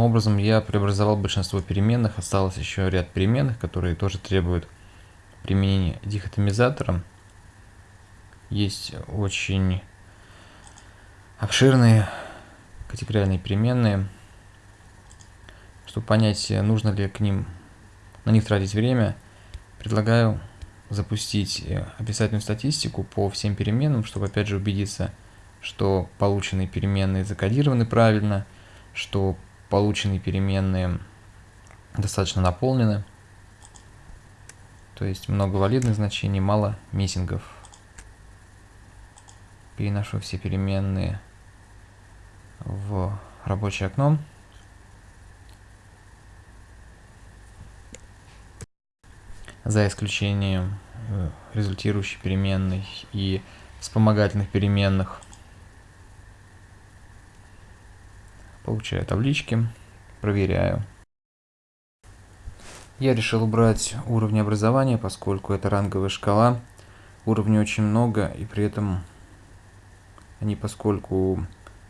образом я преобразовал большинство переменных, осталось еще ряд переменных, которые тоже требуют применения дихотомизатора. Есть очень обширные категориальные переменные. Чтобы понять, нужно ли к ним на них тратить время, предлагаю запустить э, описательную статистику по всем переменным, чтобы опять же убедиться, что полученные переменные закодированы правильно, что полученные переменные достаточно наполнены. То есть много валидных значений, мало миссингов. Переношу все переменные в рабочее окно. За исключением э, результирующей переменной и вспомогательных переменных – Получаю таблички, проверяю. Я решил убрать уровни образования, поскольку это ранговая шкала. Уровней очень много, и при этом они, поскольку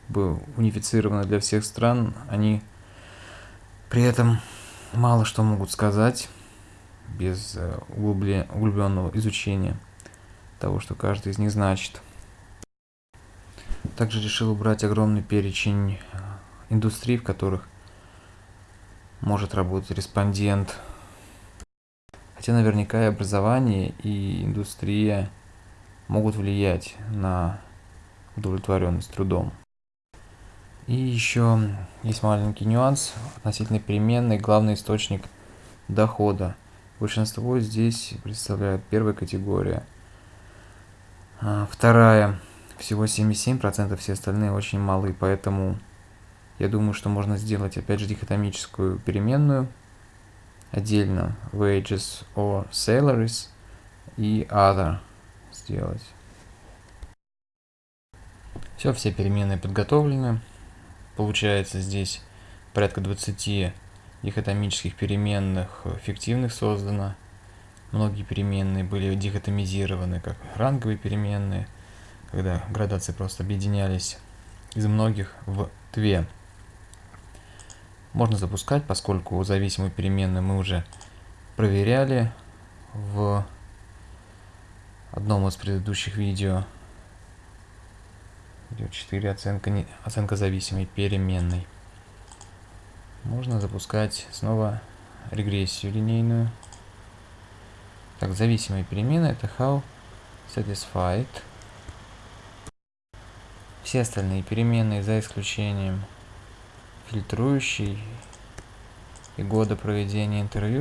бы унифицированы для всех стран, они при этом мало что могут сказать без э, углубленного изучения того, что каждый из них значит. Также решил убрать огромный перечень индустрий, в которых может работать респондент. Хотя наверняка и образование, и индустрия могут влиять на удовлетворенность трудом. И еще есть маленький нюанс относительно переменной, главный источник дохода. Большинство здесь представляют первая категория. А вторая всего 77%, все остальные очень малые, поэтому я думаю, что можно сделать, опять же, дихотомическую переменную отдельно wages or salaries и other сделать. Все, все переменные подготовлены. Получается здесь порядка 20 дихотомических переменных фиктивных создано. Многие переменные были дихотомизированы как ранговые переменные, когда градации просто объединялись из многих в две. Можно запускать, поскольку зависимую переменную мы уже проверяли в одном из предыдущих видео. Видео 4 оценка, не, оценка зависимой переменной. Можно запускать снова регрессию линейную. Так, зависимые перемены это how satisfied. Все остальные переменные за исключением фильтрующий и года проведения интервью